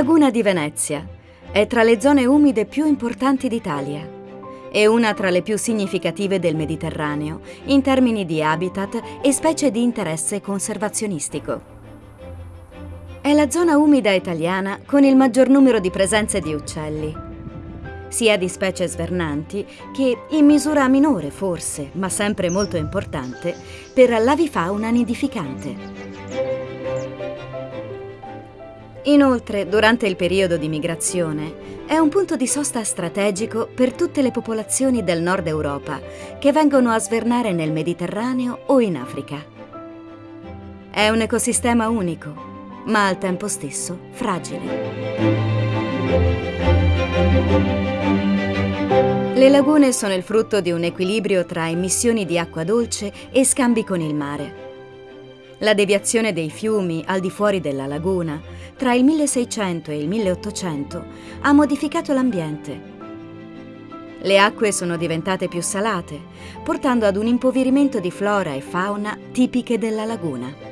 laguna di Venezia è tra le zone umide più importanti d'Italia e una tra le più significative del Mediterraneo in termini di habitat e specie di interesse conservazionistico. È la zona umida italiana con il maggior numero di presenze di uccelli, sia di specie svernanti che, in misura minore forse, ma sempre molto importante, per l'avifauna nidificante. Inoltre, durante il periodo di migrazione, è un punto di sosta strategico per tutte le popolazioni del nord Europa che vengono a svernare nel Mediterraneo o in Africa. È un ecosistema unico, ma al tempo stesso fragile. Le lagune sono il frutto di un equilibrio tra emissioni di acqua dolce e scambi con il mare. La deviazione dei fiumi al di fuori della laguna, tra il 1600 e il 1800, ha modificato l'ambiente. Le acque sono diventate più salate, portando ad un impoverimento di flora e fauna tipiche della laguna.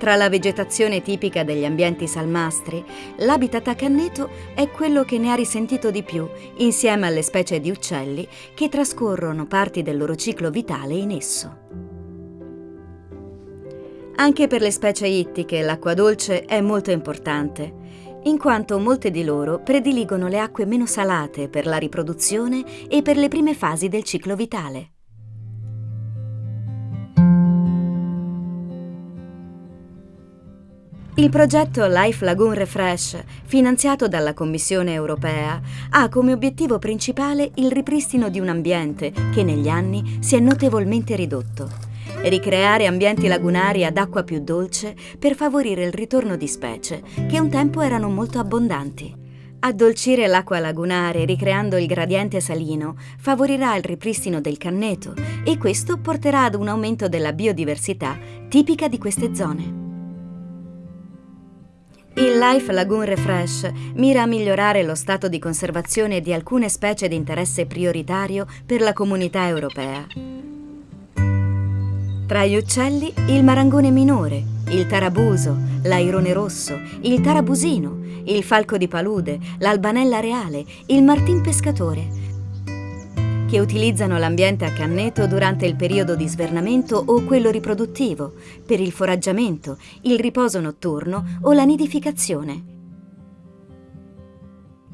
Tra la vegetazione tipica degli ambienti salmastri, l'habitat canneto è quello che ne ha risentito di più, insieme alle specie di uccelli che trascorrono parti del loro ciclo vitale in esso. Anche per le specie ittiche l'acqua dolce è molto importante, in quanto molte di loro prediligono le acque meno salate per la riproduzione e per le prime fasi del ciclo vitale. Il progetto Life Lagoon Refresh, finanziato dalla Commissione europea, ha come obiettivo principale il ripristino di un ambiente che negli anni si è notevolmente ridotto. Ricreare ambienti lagunari ad acqua più dolce per favorire il ritorno di specie che un tempo erano molto abbondanti. Addolcire l'acqua lagunare ricreando il gradiente salino favorirà il ripristino del canneto e questo porterà ad un aumento della biodiversità tipica di queste zone. Il Life Lagoon Refresh mira a migliorare lo stato di conservazione di alcune specie di interesse prioritario per la comunità europea. Tra gli uccelli, il marangone minore, il tarabuso, l'airone rosso, il tarabusino, il falco di palude, l'albanella reale, il martin pescatore, che utilizzano l'ambiente a canneto durante il periodo di svernamento o quello riproduttivo, per il foraggiamento, il riposo notturno o la nidificazione.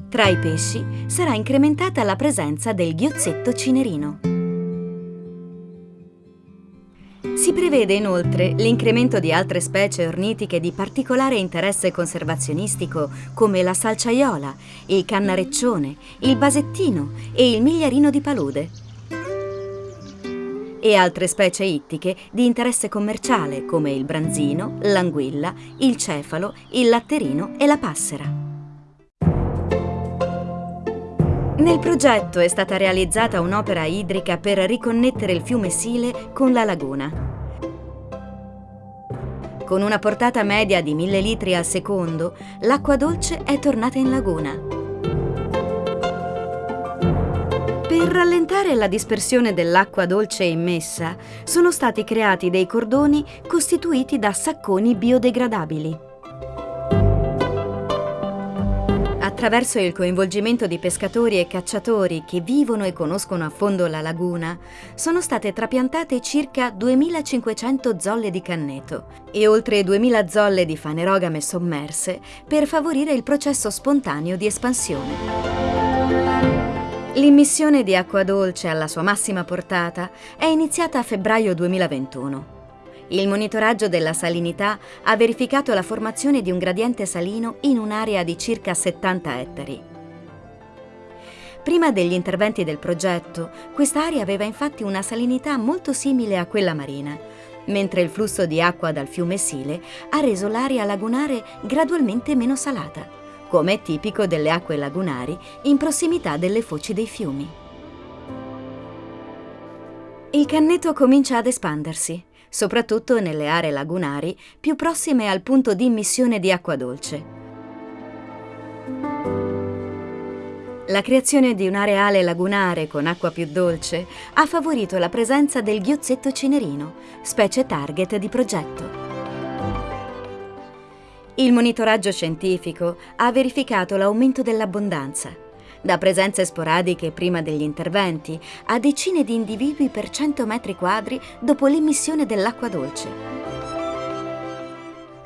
Tra i pesci sarà incrementata la presenza del ghiozzetto cinerino. Prevede inoltre l'incremento di altre specie ornitiche di particolare interesse conservazionistico come la salciaiola, il cannareccione, il basettino e il migliarino di palude. E altre specie ittiche di interesse commerciale come il branzino, l'anguilla, il cefalo, il latterino e la passera. Nel progetto è stata realizzata un'opera idrica per riconnettere il fiume Sile con la laguna. Con una portata media di 1000 litri al secondo, l'acqua dolce è tornata in laguna. Per rallentare la dispersione dell'acqua dolce immessa, sono stati creati dei cordoni costituiti da sacconi biodegradabili. Attraverso il coinvolgimento di pescatori e cacciatori che vivono e conoscono a fondo la laguna, sono state trapiantate circa 2500 zolle di canneto e oltre 2000 zolle di fanerogame sommerse per favorire il processo spontaneo di espansione. L'immissione di acqua dolce alla sua massima portata è iniziata a febbraio 2021. Il monitoraggio della salinità ha verificato la formazione di un gradiente salino in un'area di circa 70 ettari. Prima degli interventi del progetto, quest'area aveva infatti una salinità molto simile a quella marina, mentre il flusso di acqua dal fiume Sile ha reso l'area lagunare gradualmente meno salata, come è tipico delle acque lagunari in prossimità delle foci dei fiumi. Il canneto comincia ad espandersi soprattutto nelle aree lagunari più prossime al punto di immissione di acqua dolce. La creazione di un areale lagunare con acqua più dolce ha favorito la presenza del ghiozzetto, cinerino, specie target di progetto. Il monitoraggio scientifico ha verificato l'aumento dell'abbondanza, da presenze sporadiche prima degli interventi a decine di individui per 100 metri quadri dopo l'emissione dell'acqua dolce.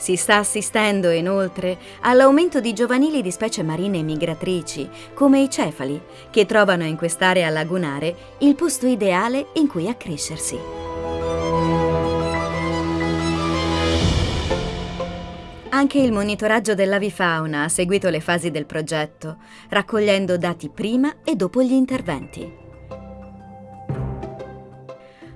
Si sta assistendo inoltre all'aumento di giovanili di specie marine migratrici, come i cefali, che trovano in quest'area lagunare il posto ideale in cui accrescersi. Anche il monitoraggio dell'avifauna ha seguito le fasi del progetto, raccogliendo dati prima e dopo gli interventi.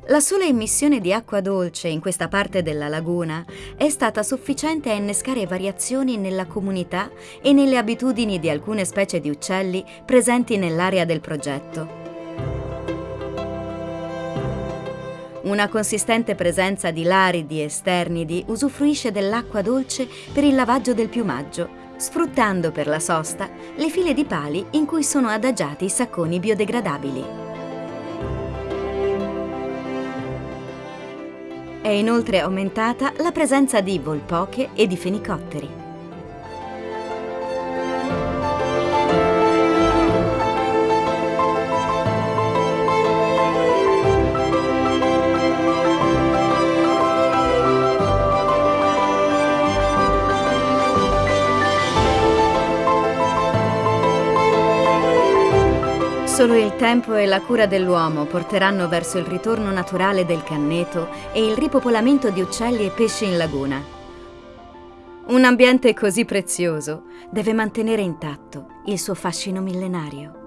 La sola emissione di acqua dolce in questa parte della laguna è stata sufficiente a innescare variazioni nella comunità e nelle abitudini di alcune specie di uccelli presenti nell'area del progetto. Una consistente presenza di laridi e sternidi usufruisce dell'acqua dolce per il lavaggio del piumaggio, sfruttando per la sosta le file di pali in cui sono adagiati i sacconi biodegradabili. È inoltre aumentata la presenza di volpoche e di fenicotteri. Solo il tempo e la cura dell'uomo porteranno verso il ritorno naturale del canneto e il ripopolamento di uccelli e pesci in laguna. Un ambiente così prezioso deve mantenere intatto il suo fascino millenario.